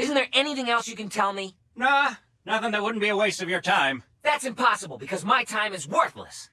Isn't there anything else you can tell me? Nah, nothing that wouldn't be a waste of your time. That's impossible because my time is worthless.